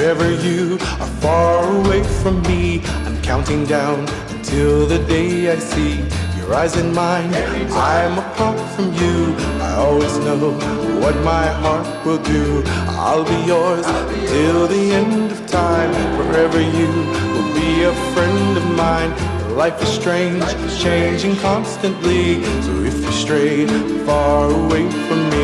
If ever you are far away from me, I'm counting down until the day I see your eyes in mine. I'm apart from you. I always know what my heart will do. I'll be yours till the end of time. Forever you will be a friend of mine. Life is strange, changing constantly. So if you stray far away from me,